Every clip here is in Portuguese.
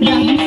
Yeah.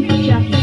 gente já